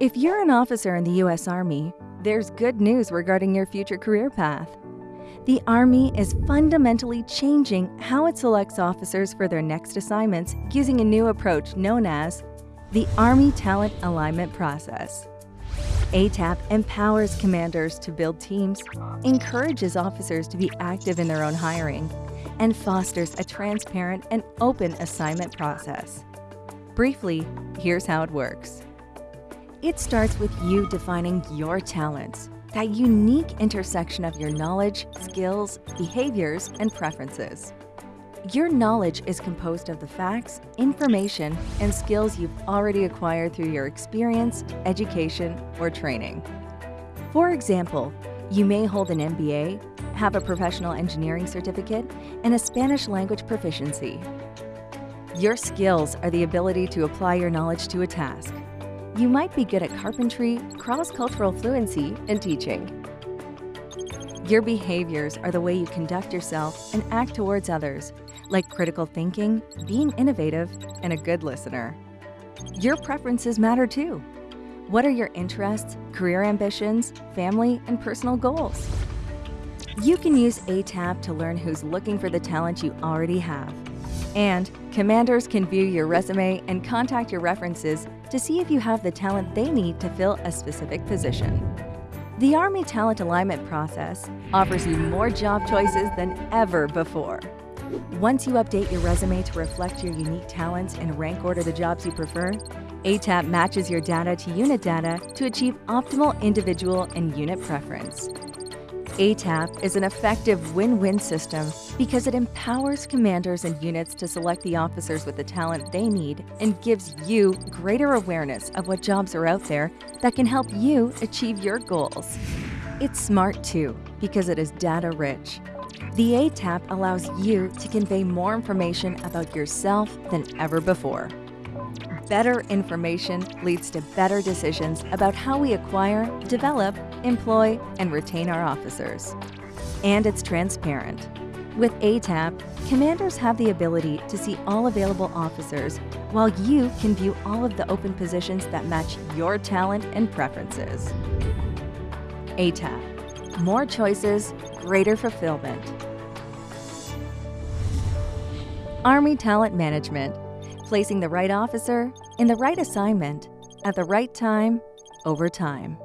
If you're an officer in the U.S. Army, there's good news regarding your future career path. The Army is fundamentally changing how it selects officers for their next assignments using a new approach known as the Army Talent Alignment Process. ATAP empowers commanders to build teams, encourages officers to be active in their own hiring, and fosters a transparent and open assignment process. Briefly, here's how it works. It starts with you defining your talents, that unique intersection of your knowledge, skills, behaviors, and preferences. Your knowledge is composed of the facts, information, and skills you've already acquired through your experience, education, or training. For example, you may hold an MBA, have a professional engineering certificate, and a Spanish language proficiency. Your skills are the ability to apply your knowledge to a task. You might be good at carpentry, cross-cultural fluency, and teaching. Your behaviors are the way you conduct yourself and act towards others, like critical thinking, being innovative, and a good listener. Your preferences matter too. What are your interests, career ambitions, family, and personal goals? You can use ATAP to learn who's looking for the talent you already have. And commanders can view your resume and contact your references to see if you have the talent they need to fill a specific position. The Army Talent Alignment process offers you more job choices than ever before. Once you update your resume to reflect your unique talents and rank order the jobs you prefer, ATAP matches your data to unit data to achieve optimal individual and unit preference. ATAP is an effective win-win system because it empowers commanders and units to select the officers with the talent they need and gives you greater awareness of what jobs are out there that can help you achieve your goals. It's smart too because it is data-rich. The ATAP allows you to convey more information about yourself than ever before. Better information leads to better decisions about how we acquire, develop, employ, and retain our officers. And it's transparent. With ATAP, commanders have the ability to see all available officers, while you can view all of the open positions that match your talent and preferences. ATAP. More choices, greater fulfillment. Army Talent Management placing the right officer in the right assignment at the right time over time.